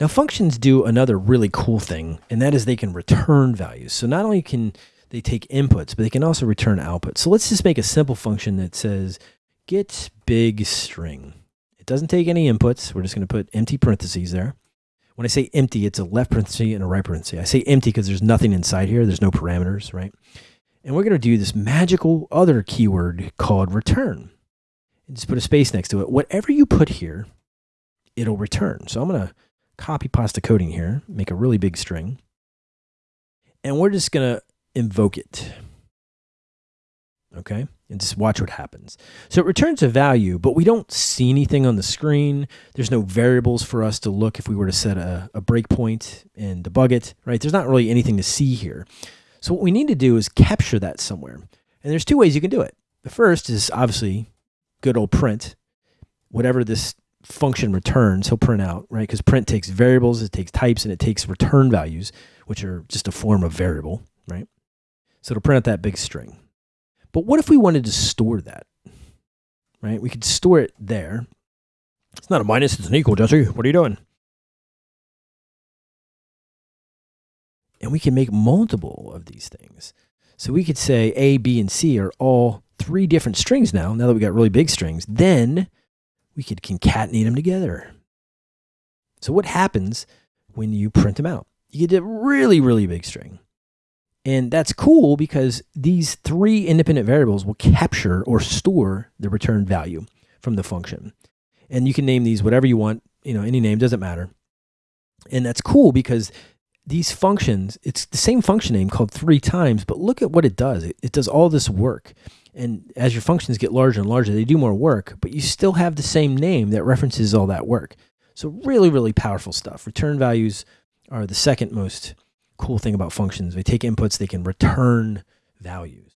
Now functions do another really cool thing, and that is they can return values. So not only can they take inputs, but they can also return outputs. So let's just make a simple function that says get big string. It doesn't take any inputs. We're just going to put empty parentheses there. When I say empty, it's a left parenthesis and a right parenthesis. I say empty because there's nothing inside here. There's no parameters, right? And we're going to do this magical other keyword called return. And just put a space next to it. Whatever you put here, it'll return. So I'm going to copy pasta coding here, make a really big string. And we're just going to invoke it. Okay and just watch what happens. So it returns a value, but we don't see anything on the screen. There's no variables for us to look if we were to set a, a breakpoint and debug it, right? There's not really anything to see here. So what we need to do is capture that somewhere. And there's two ways you can do it. The first is obviously good old print. Whatever this function returns, he'll print out, right? Because print takes variables, it takes types, and it takes return values, which are just a form of variable, right? So it'll print out that big string. But what if we wanted to store that? Right? We could store it there. It's not a minus, it's an equal, Jesse. What are you doing? And we can make multiple of these things. So we could say A, B, and C are all three different strings now, now that we got really big strings. Then we could concatenate them together. So what happens when you print them out? You get a really, really big string. And that's cool because these three independent variables will capture or store the return value from the function. And you can name these whatever you want, you know, any name doesn't matter. And that's cool because these functions, it's the same function name called three times, but look at what it does. It, it does all this work. And as your functions get larger and larger, they do more work, but you still have the same name that references all that work. So really, really powerful stuff. Return values are the second most cool thing about functions. They take inputs, they can return values.